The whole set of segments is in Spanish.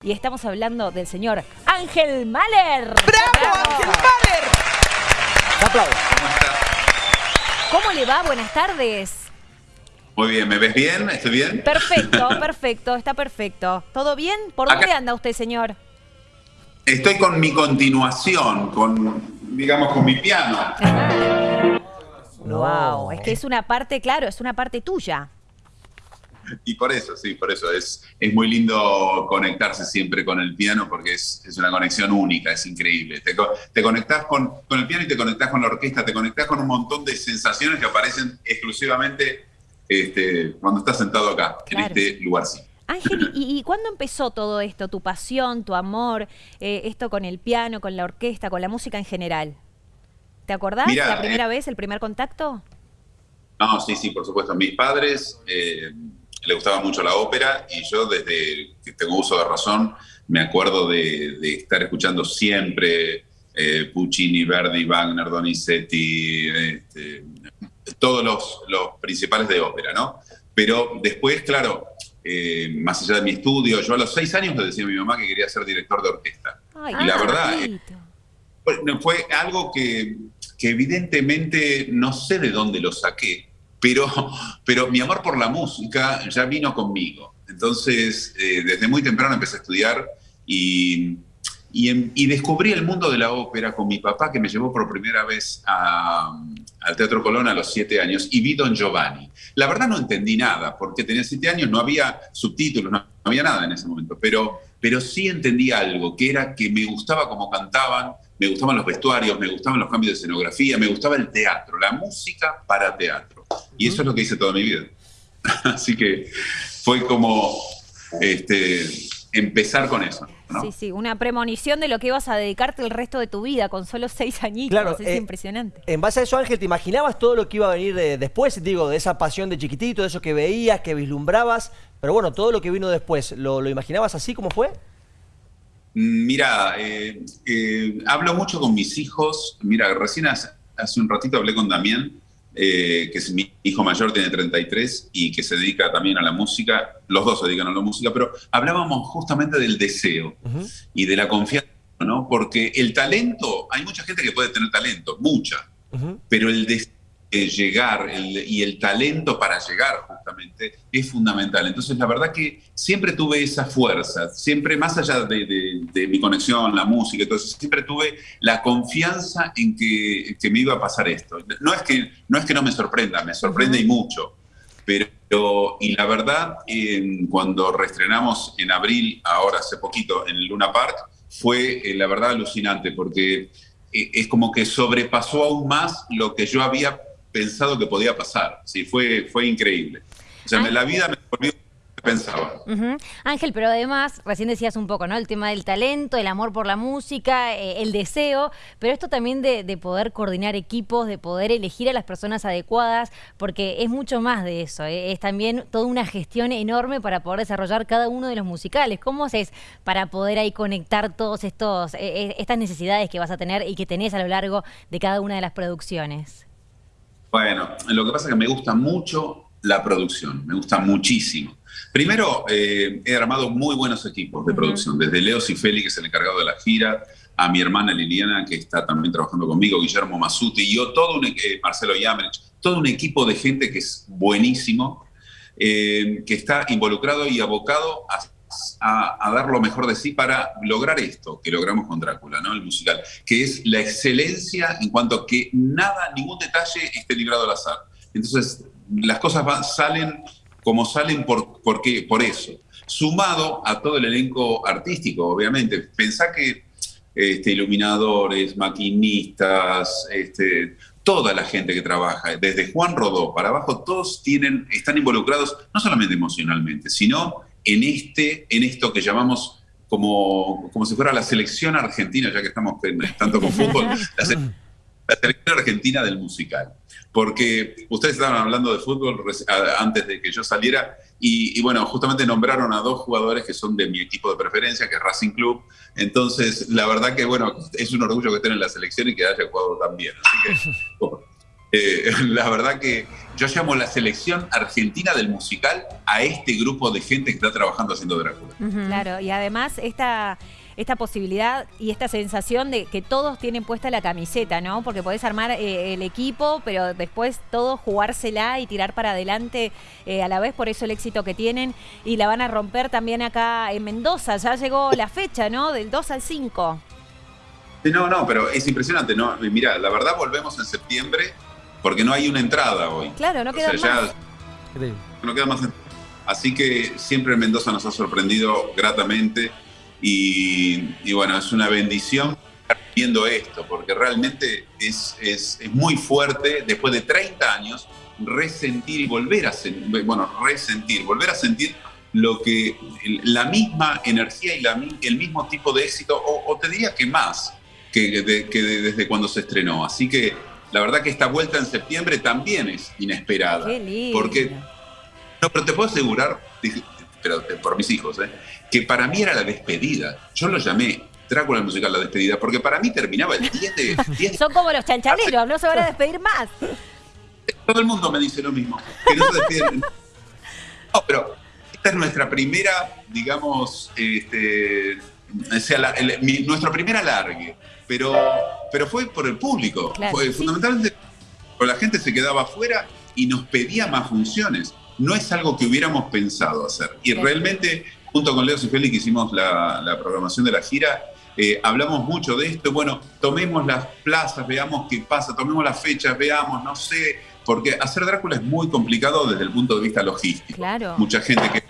Y estamos hablando del señor Ángel Mahler. ¡Bravo, Ángel Mahler! Aplausos. ¿Cómo estás? ¿Cómo le va? Buenas tardes. Muy bien, ¿me ves bien? ¿Estoy bien? Perfecto, perfecto, está perfecto. ¿Todo bien? ¿Por Acá- dónde anda usted, señor? Estoy con mi continuación, con, digamos, con mi piano. No. Wow, es que es una parte, claro, es una parte tuya. Y por eso, sí, por eso es, es muy lindo conectarse siempre con el piano porque es, es una conexión única, es increíble. Te, te conectás con, con el piano y te conectás con la orquesta, te conectás con un montón de sensaciones que aparecen exclusivamente este, cuando estás sentado acá, Claro. en este lugar. Sí. Ángel, ¿y, y cuándo empezó todo esto? ¿Tu pasión, tu amor, eh, esto con el piano, con la orquesta, con la música en general? ¿Te acordás Mira, la primera eh, vez, el primer contacto? No, sí, sí, por supuesto. Mis padres eh, le gustaba mucho la ópera y yo desde que tengo uso de razón me acuerdo de, de estar escuchando siempre eh, Puccini, Verdi, Wagner, Donizetti, este, todos los, los principales de ópera, ¿no? Pero después, claro, eh, más allá de mi estudio, yo a los seis años le decía a mi mamá que quería ser director de orquesta. Ay, y la verdad, eh. Fue, fue algo que, que evidentemente no sé de dónde lo saqué, pero, pero mi amor por la música ya vino conmigo. Entonces, eh, desde muy temprano empecé a estudiar y, y, em- y descubrí el mundo de la ópera con mi papá, que me llevó por primera vez a- al Teatro Colón a los siete años, y vi Don Giovanni. La verdad no entendí nada, porque tenía siete años, no había subtítulos, no, no había nada en ese momento, pero, pero sí entendí algo, que era que me gustaba cómo cantaban, me gustaban los vestuarios, me gustaban los cambios de escenografía, me gustaba el teatro, la música para teatro. Y eso es lo que hice toda mi vida. Así que fue como este, empezar con eso. ¿no? Sí, sí, una premonición de lo que ibas a dedicarte el resto de tu vida con solo seis añitos. Claro, es eh, impresionante. En base a eso, Ángel, ¿te imaginabas todo lo que iba a venir de- después? Digo, de esa pasión de chiquitito, de eso que veías, que vislumbrabas. Pero bueno, todo lo que vino después, ¿lo, lo imaginabas así como fue? Mira, eh, eh, hablo mucho con mis hijos. Mira, recién hace, hace un ratito hablé con Damián, eh, que es mi hijo mayor, tiene 33 y que se dedica también a la música. Los dos se dedican a la música, pero hablábamos justamente del deseo y de la confianza, ¿no? Porque el talento, hay mucha gente que puede tener talento, mucha, pero el de eh, llegar el- y el talento para llegar justamente es fundamental. Entonces, la verdad que siempre tuve esa fuerza, siempre más allá de, de- de mi conexión, la música, entonces siempre tuve la confianza en que, que me iba a pasar esto. No es que no, es que no me sorprenda, me sorprende y mucho. Pero, y la verdad, cuando reestrenamos en abril, ahora hace poquito, en Luna Park, fue eh, la verdad alucinante, porque eh, es como que sobrepasó aún más lo que yo había pensado que podía pasar. Sí, fue, fue increíble. O sea, me- la vida me volvió pensaba. Ángel, pero además, recién decías un poco, ¿no? El tema del talento, el amor por la música, eh, el deseo, pero esto también de, de poder coordinar equipos, de poder elegir a las personas adecuadas, porque es mucho más de eso, ¿eh? es también toda una gestión enorme para poder desarrollar cada uno de los musicales. ¿Cómo haces para poder ahí conectar todos estos, eh, estas necesidades que vas a tener y que tenés a lo largo de cada una de las producciones? Bueno, lo que pasa es que me gusta mucho la producción, me gusta muchísimo. Primero, eh, he armado muy buenos equipos de producción, desde Leo Cifeli, que es el encargado de la gira, a mi hermana Liliana, que está también trabajando conmigo, Guillermo Masuti, y yo, todo un, eh, Marcelo Yamenich, todo un equipo de gente que es buenísimo, eh, que está involucrado y abocado a, a- a dar lo mejor de sí para lograr esto que logramos con Drácula, ¿no? El musical, que es la excelencia en cuanto a que nada, ningún detalle esté librado al azar. Entonces, las cosas van- salen como salen por, por, qué? por eso. Sumado a todo el elenco artístico, obviamente. Pensá que este, iluminadores, maquinistas, este, toda la gente que trabaja, desde Juan Rodó para abajo, todos tienen, están involucrados no solamente emocionalmente, sino en, este, en esto que llamamos como, como si fuera la selección argentina, ya que estamos en- tanto con fútbol, la, la selección argentina del musical. Porque ustedes estaban hablando de fútbol antes de que yo saliera y, y bueno, justamente nombraron a dos jugadores que son de mi equipo de preferencia, que es Racing Club. Entonces, la verdad que bueno, es un orgullo que estén en la selección y que haya jugado tan bien. Así que, bueno, Eh, la verdad que yo llamo la selección argentina del musical a este grupo de gente que está trabajando haciendo Drácula. Claro, y además esta, esta posibilidad y esta sensación de que todos tienen puesta la camiseta, ¿no? Porque podés armar eh, el equipo, pero después todos jugársela y tirar para adelante eh, a la vez, por eso el éxito que tienen. Y la van a romper también acá en Mendoza. Ya llegó la fecha, ¿no? Del 2 al 5. Sí, no, no, pero es impresionante, ¿no? Mira, la verdad volvemos en septiembre porque no hay una entrada hoy. Claro, no O queda sea, ya más. no queda más. Así que siempre Mendoza nos ha sorprendido gratamente y, y bueno, es una bendición estar viendo esto, porque realmente es, es, es muy fuerte después de 30 años resentir y volver a sentir, bueno, resentir, volver a sentir lo que la misma energía y la el mismo tipo de éxito, o, o te diría que más que, de- que de- desde cuando se estrenó. Así que la verdad que esta vuelta en septiembre también es inesperada. Qué lindo. Porque no, pero te puedo asegurar, pero por mis hijos, ¿eh? que para mí era la despedida. Yo lo llamé Drácula musical la despedida, porque para mí terminaba el 10 de... 10 de- Son como los chanchaleros, no se van a despedir más. todo el mundo me dice lo mismo, que no se despiden. No, pero esta es nuestra primera, digamos, este, o sea, la- el- mi- nuestro primer alargue, pero, pero fue por el público. Claro, fue sí. fundamentalmente la gente se quedaba afuera y nos pedía más funciones. No es algo que hubiéramos pensado hacer. Y realmente, junto con Leo y Félix, que hicimos la, la programación de la gira, eh, hablamos mucho de esto. Bueno, tomemos las plazas, veamos qué pasa, tomemos las fechas, veamos, no sé, porque hacer Drácula es muy complicado desde el punto de vista logístico. Claro. Mucha gente que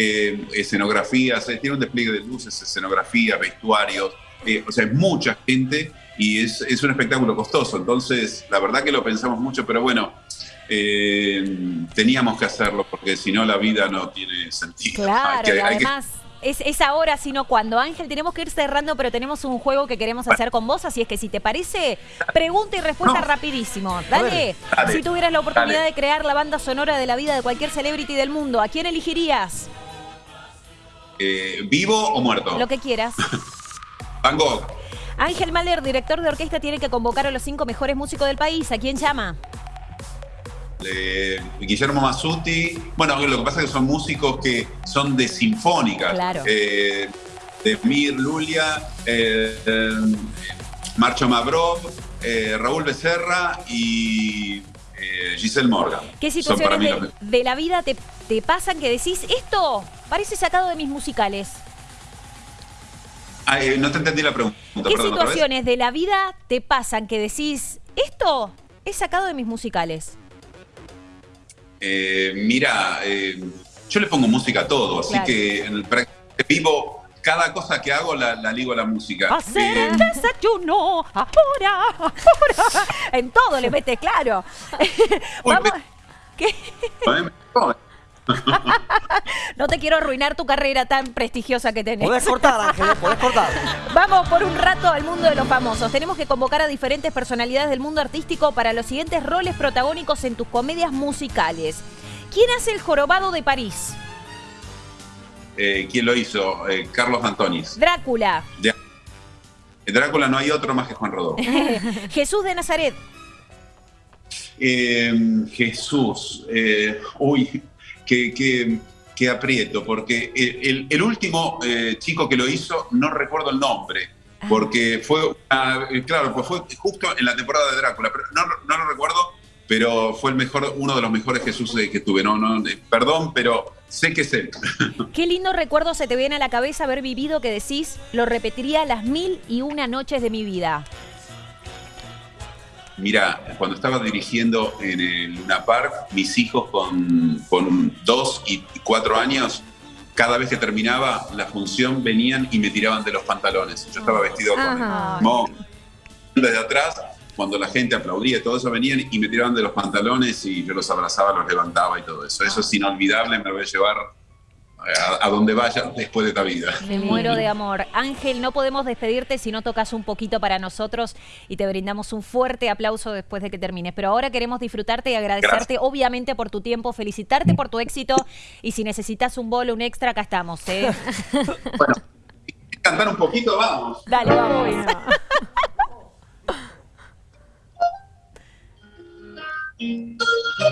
eh, escenografías, eh, tiene un despliegue de luces, escenografía, vestuarios, eh, o sea, es mucha gente y es, es un espectáculo costoso. Entonces, la verdad que lo pensamos mucho, pero bueno, eh, teníamos que hacerlo porque si no la vida no tiene sentido. Claro, Hay que- y hay que- además es, es ahora, sino cuando. Ángel, tenemos que ir cerrando, pero tenemos un juego que queremos hacer con vos, así es que si te parece, pregunta y respuesta No. rapidísimo. Dale, Dale. si tuvieras la oportunidad Dale. de crear la banda sonora de la vida de cualquier celebrity del mundo, ¿a quién elegirías? eh, ¿Vivo o muerto? Lo que quieras. Van Gogh. Ángel Mahler, director de orquesta, tiene que convocar a los cinco mejores músicos del país. ¿A quién llama? Eh, Guillermo Masuti. Bueno, lo que pasa es que son músicos que son de sinfónicas. Claro. Eh, de Mir Lulia, eh, eh, Marcho Mabrov, eh, Raúl Becerra y Giselle Morgan. ¿Qué situaciones de, los- de la vida te, te pasan que decís, esto parece sacado de mis musicales? Ah, eh, no te entendí la pregunta. ¿Qué situaciones de la vida te pasan que decís, esto es sacado de mis musicales? Eh, mira, eh, yo le pongo música a todo, así Claro. que en el vivo, cada cosa que hago la, la ligo a la música. Hacer Eh, el desayuno, ahora, ahora. En todo le metes claro. Vamos. ¿Qué? No te quiero arruinar tu carrera tan prestigiosa que tenés. Podés cortar, Ángel, podés cortar. Vamos por un rato al mundo de los famosos. Tenemos que convocar a diferentes personalidades del mundo artístico para los siguientes roles protagónicos en tus comedias musicales. ¿Quién hace el jorobado de París? Eh, ¿Quién lo hizo? Eh, Carlos Antonis. Drácula. Ya. En Drácula no hay otro más que Juan Rodó. Jesús de Nazaret. Eh, Jesús, eh, uy, que, que, que aprieto, porque el, último eh, chico que lo hizo, no recuerdo el nombre, porque fue, ah, claro, pues fue justo en la temporada de Drácula, pero no, no lo recuerdo, pero fue el mejor, uno de los mejores Jesús eh, que tuve, no, no, perdón, pero sé que es él. Qué lindo recuerdo se te viene a la cabeza haber vivido que decís, lo repetiría las mil y una noches de mi vida. Mira, cuando estaba dirigiendo en el Luna Park, mis hijos con, con dos y cuatro años, cada vez que terminaba la función venían y me tiraban de los pantalones. Yo estaba vestido con el desde atrás, cuando la gente aplaudía y todo eso, venían y me tiraban de los pantalones y yo los abrazaba, los levantaba y todo eso. Eso es inolvidable, me lo voy a llevar a, a donde vaya después de esta vida. Me muero de amor. Ángel, no podemos despedirte si no tocas un poquito para nosotros y te brindamos un fuerte aplauso después de que termines. Pero ahora queremos disfrutarte y agradecerte, obviamente, por tu tiempo, felicitarte por tu éxito y si necesitas un bolo, un extra, acá estamos. ¿eh? Bueno, cantar un poquito, vamos. Dale, vamos.